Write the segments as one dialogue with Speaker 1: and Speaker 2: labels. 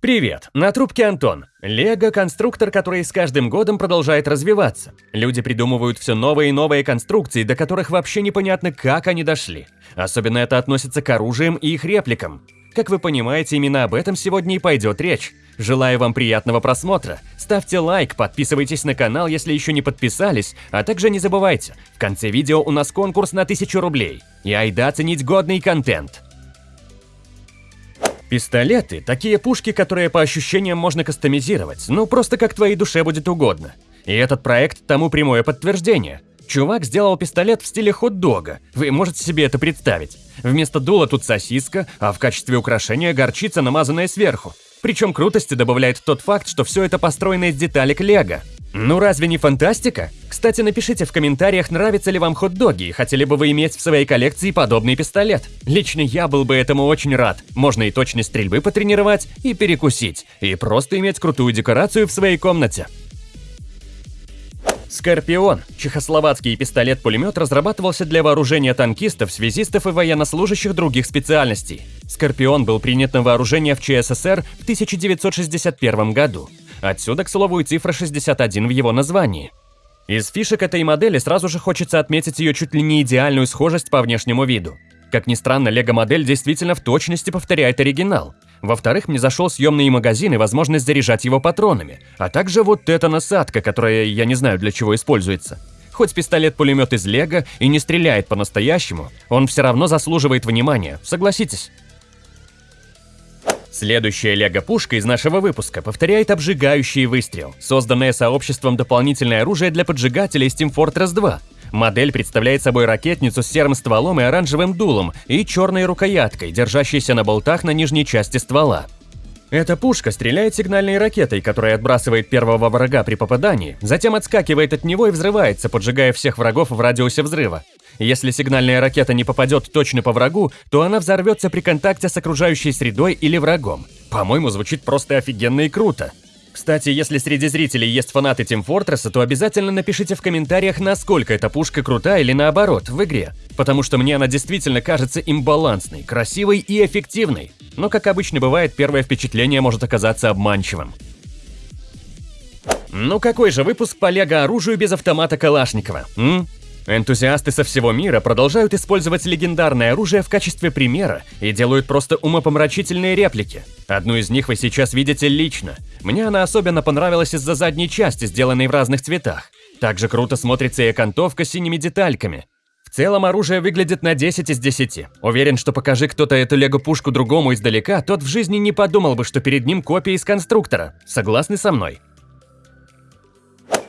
Speaker 1: Привет, на трубке Антон. Лего – конструктор, который с каждым годом продолжает развиваться. Люди придумывают все новые и новые конструкции, до которых вообще непонятно, как они дошли. Особенно это относится к оружиям и их репликам. Как вы понимаете, именно об этом сегодня и пойдет речь. Желаю вам приятного просмотра. Ставьте лайк, подписывайтесь на канал, если еще не подписались, а также не забывайте, в конце видео у нас конкурс на 1000 рублей. И айда ценить годный контент. Пистолеты – такие пушки, которые по ощущениям можно кастомизировать, ну просто как твоей душе будет угодно. И этот проект тому прямое подтверждение. Чувак сделал пистолет в стиле хот-дога, вы можете себе это представить. Вместо дула тут сосиска, а в качестве украшения горчица, намазанная сверху. Причем крутости добавляет тот факт, что все это построено из деталек лего. Ну разве не фантастика? Кстати, напишите в комментариях, нравятся ли вам хот-доги и хотели бы вы иметь в своей коллекции подобный пистолет. Лично я был бы этому очень рад. Можно и точность стрельбы потренировать, и перекусить, и просто иметь крутую декорацию в своей комнате. Скорпион – чехословацкий пистолет-пулемет разрабатывался для вооружения танкистов, связистов и военнослужащих других специальностей. Скорпион был принят на вооружение в ЧССР в 1961 году. Отсюда, к слову, и цифра 61 в его названии. Из фишек этой модели сразу же хочется отметить ее чуть ли не идеальную схожесть по внешнему виду. Как ни странно, лего-модель действительно в точности повторяет оригинал. Во-вторых, мне зашел съемный магазин и возможность заряжать его патронами, а также вот эта насадка, которая я не знаю для чего используется. Хоть пистолет-пулемет из лего и не стреляет по-настоящему, он все равно заслуживает внимания, согласитесь? Следующая лего-пушка из нашего выпуска повторяет обжигающий выстрел, созданное сообществом дополнительное оружие для поджигателей Steam Fortress 2. Модель представляет собой ракетницу с серым стволом и оранжевым дулом и черной рукояткой, держащейся на болтах на нижней части ствола. Эта пушка стреляет сигнальной ракетой, которая отбрасывает первого врага при попадании, затем отскакивает от него и взрывается, поджигая всех врагов в радиусе взрыва. Если сигнальная ракета не попадет точно по врагу, то она взорвется при контакте с окружающей средой или врагом. По-моему, звучит просто офигенно и круто. Кстати, если среди зрителей есть фанаты Team Fortress, то обязательно напишите в комментариях, насколько эта пушка крута или наоборот в игре. Потому что мне она действительно кажется имбалансной, красивой и эффективной. Но, как обычно бывает, первое впечатление может оказаться обманчивым. Ну какой же выпуск по лего-оружию без автомата Калашникова, м? Энтузиасты со всего мира продолжают использовать легендарное оружие в качестве примера и делают просто умопомрачительные реплики. Одну из них вы сейчас видите лично. Мне она особенно понравилась из-за задней части, сделанной в разных цветах. Также круто смотрится и окантовка синими детальками. В целом оружие выглядит на 10 из 10. Уверен, что покажи кто-то эту лего-пушку другому издалека, тот в жизни не подумал бы, что перед ним копия из конструктора. Согласны со мной?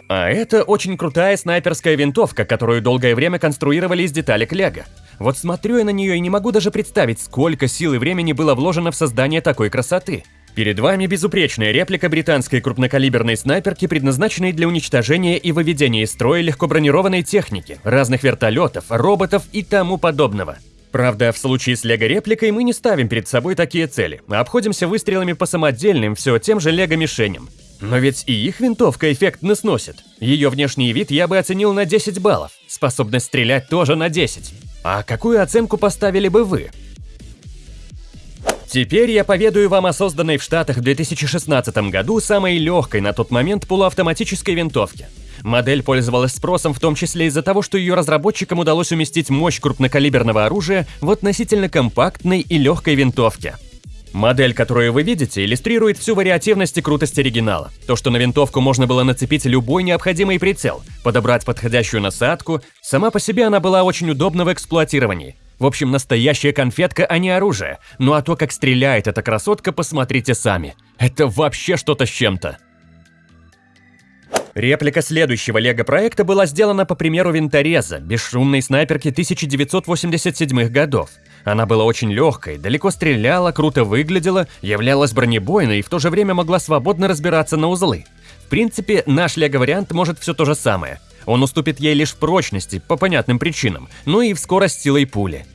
Speaker 1: А это очень крутая снайперская винтовка, которую долгое время конструировали из деталек лего. Вот смотрю я на нее и не могу даже представить, сколько сил и времени было вложено в создание такой красоты. Перед вами безупречная реплика британской крупнокалиберной снайперки, предназначенной для уничтожения и выведения из строя легко бронированной техники, разных вертолетов, роботов и тому подобного. Правда, в случае с лего-репликой мы не ставим перед собой такие цели, а обходимся выстрелами по самодельным все тем же лего-мишеням. Но ведь и их винтовка эффектно сносит. Ее внешний вид я бы оценил на 10 баллов, способность стрелять тоже на 10. А какую оценку поставили бы вы? Теперь я поведаю вам о созданной в Штатах в 2016 году самой легкой на тот момент полуавтоматической винтовке. Модель пользовалась спросом в том числе из-за того, что ее разработчикам удалось уместить мощь крупнокалиберного оружия в относительно компактной и легкой винтовке. Модель, которую вы видите, иллюстрирует всю вариативность и крутость оригинала. То, что на винтовку можно было нацепить любой необходимый прицел, подобрать подходящую насадку, сама по себе она была очень удобна в эксплуатировании. В общем, настоящая конфетка, а не оружие. Ну а то, как стреляет эта красотка, посмотрите сами. Это вообще что-то с чем-то. Реплика следующего лего-проекта была сделана по примеру винтореза, бесшумной снайперки 1987 годов. Она была очень легкой, далеко стреляла, круто выглядела, являлась бронебойной и в то же время могла свободно разбираться на узлы. В принципе, наш лего-вариант может все то же самое. Он уступит ей лишь в прочности, по понятным причинам, ну и в скорость силой пули.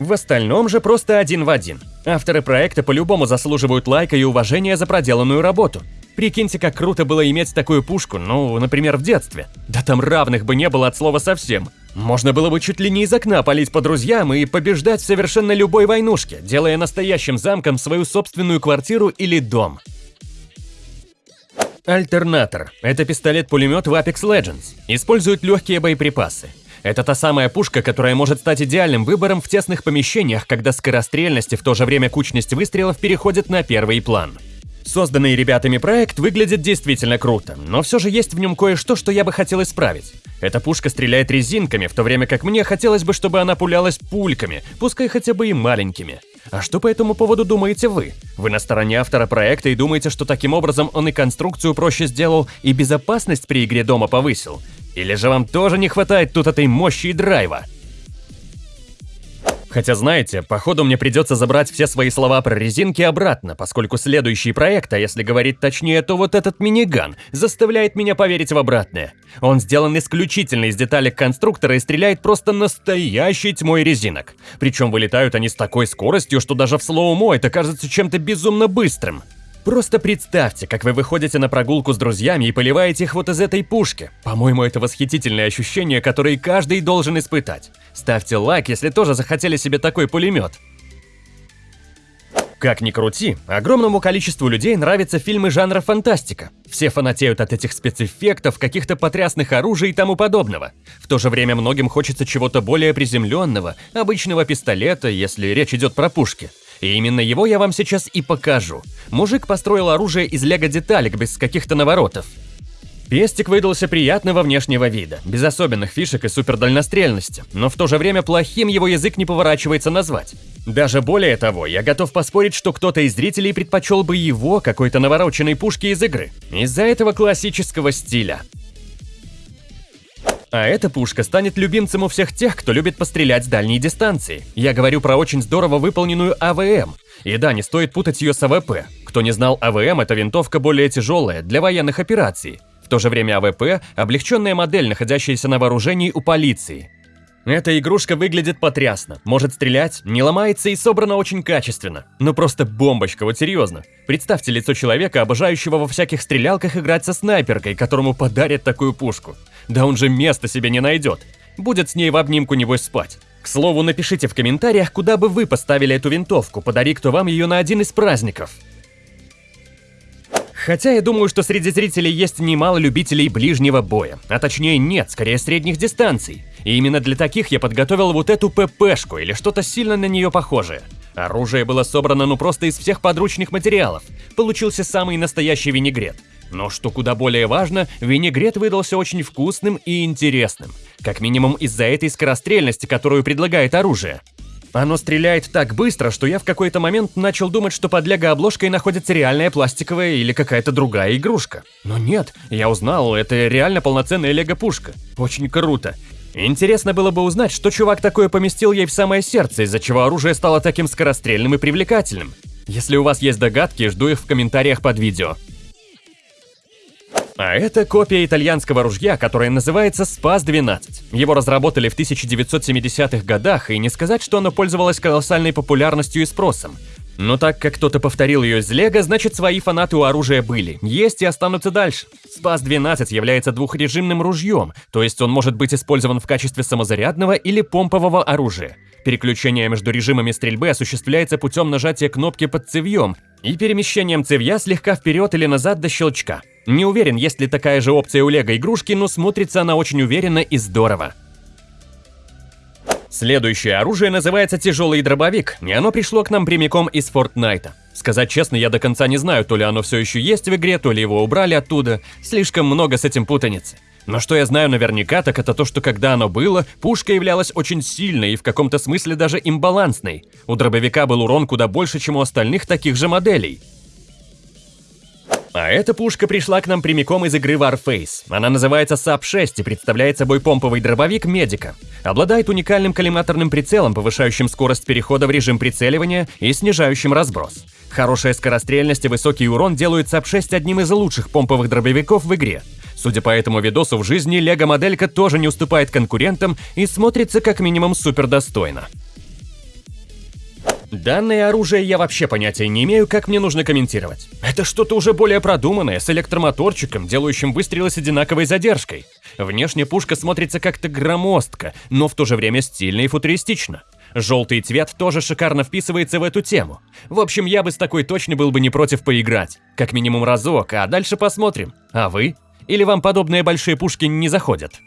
Speaker 1: В остальном же просто один в один. Авторы проекта по-любому заслуживают лайка и уважения за проделанную работу. Прикиньте, как круто было иметь такую пушку, ну, например, в детстве. Да там равных бы не было от слова совсем. Можно было бы чуть ли не из окна палить по друзьям и побеждать в совершенно любой войнушке, делая настоящим замком свою собственную квартиру или дом. Альтернатор – это пистолет-пулемет в Apex Legends. Использует легкие боеприпасы. Это та самая пушка, которая может стать идеальным выбором в тесных помещениях, когда скорострельность и в то же время кучность выстрелов переходит на первый план. Созданный ребятами проект выглядит действительно круто, но все же есть в нем кое-что, что я бы хотел исправить. Эта пушка стреляет резинками, в то время как мне хотелось бы, чтобы она пулялась пульками, пускай хотя бы и маленькими. А что по этому поводу думаете вы? Вы на стороне автора проекта и думаете, что таким образом он и конструкцию проще сделал, и безопасность при игре дома повысил? Или же вам тоже не хватает тут этой мощи и драйва? Хотя знаете, походу мне придется забрать все свои слова про резинки обратно, поскольку следующий проект, а если говорить точнее, то вот этот миниган, заставляет меня поверить в обратное. Он сделан исключительно из деталек конструктора и стреляет просто настоящей тьмой резинок. Причем вылетают они с такой скоростью, что даже в слоумо это кажется чем-то безумно быстрым. Просто представьте, как вы выходите на прогулку с друзьями и поливаете их вот из этой пушки. По-моему, это восхитительное ощущение, которое каждый должен испытать. Ставьте лайк, если тоже захотели себе такой пулемет. Как ни крути, огромному количеству людей нравятся фильмы жанра фантастика. Все фанатеют от этих спецэффектов, каких-то потрясных оружий и тому подобного. В то же время многим хочется чего-то более приземленного, обычного пистолета, если речь идет про пушки. И именно его я вам сейчас и покажу. Мужик построил оружие из лего-деталек без каких-то наворотов. Пестик выдался приятного внешнего вида, без особенных фишек и супердальнострельности, но в то же время плохим его язык не поворачивается назвать. Даже более того, я готов поспорить, что кто-то из зрителей предпочел бы его какой-то навороченной пушки из игры. Из-за этого классического стиля. А эта пушка станет любимцем у всех тех, кто любит пострелять с дальней дистанции. Я говорю про очень здорово выполненную АВМ. И да, не стоит путать ее с АВП. Кто не знал, АВМ – это винтовка более тяжелая, для военных операций. В то же время АВП – облегченная модель, находящаяся на вооружении у полиции. Эта игрушка выглядит потрясно, может стрелять, не ломается и собрана очень качественно. Ну просто бомбочка, вот серьезно. Представьте лицо человека, обожающего во всяких стрелялках играть со снайперкой, которому подарят такую пушку. Да он же места себе не найдет. Будет с ней в обнимку небось спать. К слову, напишите в комментариях, куда бы вы поставили эту винтовку, подари кто вам ее на один из праздников. Хотя я думаю, что среди зрителей есть немало любителей ближнего боя, а точнее нет, скорее средних дистанций. И именно для таких я подготовил вот эту ППшку или что-то сильно на нее похожее. Оружие было собрано ну просто из всех подручных материалов. Получился самый настоящий винегрет. Но что куда более важно, винегрет выдался очень вкусным и интересным. Как минимум из-за этой скорострельности, которую предлагает оружие. Оно стреляет так быстро, что я в какой-то момент начал думать, что под лего-обложкой находится реальная пластиковая или какая-то другая игрушка. Но нет, я узнал, это реально полноценная лего-пушка. Очень круто. Интересно было бы узнать, что чувак такое поместил ей в самое сердце, из-за чего оружие стало таким скорострельным и привлекательным. Если у вас есть догадки, жду их в комментариях под видео. А это копия итальянского ружья, которое называется Спас-12. Его разработали в 1970-х годах, и не сказать, что оно пользовалось колоссальной популярностью и спросом. Но так как кто-то повторил ее из Лего, значит свои фанаты у оружия были, есть и останутся дальше. Спас-12 является двухрежимным ружьем, то есть он может быть использован в качестве самозарядного или помпового оружия. Переключение между режимами стрельбы осуществляется путем нажатия кнопки под цевьем и перемещением цевья слегка вперед или назад до щелчка. Не уверен, есть ли такая же опция у лего игрушки, но смотрится она очень уверенно и здорово. Следующее оружие называется тяжелый дробовик, и оно пришло к нам прямиком из Фортнайта. Сказать честно, я до конца не знаю, то ли оно все еще есть в игре, то ли его убрали оттуда. Слишком много с этим путаницы. Но что я знаю наверняка, так это то, что когда оно было, пушка являлась очень сильной и в каком-то смысле даже имбалансной. У дробовика был урон куда больше, чем у остальных таких же моделей. А эта пушка пришла к нам прямиком из игры Warface. Она называется САП-6 и представляет собой помповый дробовик Медика. Обладает уникальным коллиматорным прицелом, повышающим скорость перехода в режим прицеливания и снижающим разброс. Хорошая скорострельность и высокий урон делают САП-6 одним из лучших помповых дробовиков в игре. Судя по этому видосу в жизни, лего-моделька тоже не уступает конкурентам и смотрится как минимум супер достойно. Данное оружие я вообще понятия не имею, как мне нужно комментировать. Это что-то уже более продуманное, с электромоторчиком, делающим выстрелы с одинаковой задержкой. Внешне пушка смотрится как-то громоздко, но в то же время стильно и футуристично. Желтый цвет тоже шикарно вписывается в эту тему. В общем, я бы с такой точно был бы не против поиграть. Как минимум разок, а дальше посмотрим. А вы? Или вам подобные большие пушки не заходят?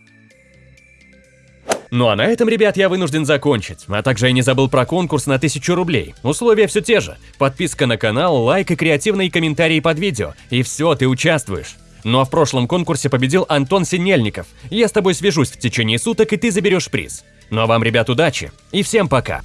Speaker 1: Ну а на этом, ребят, я вынужден закончить. А также я не забыл про конкурс на 1000 рублей. Условия все те же. Подписка на канал, лайк и креативные комментарии под видео. И все, ты участвуешь. Ну а в прошлом конкурсе победил Антон Синельников. Я с тобой свяжусь в течение суток, и ты заберешь приз. Ну а вам, ребят, удачи и всем пока!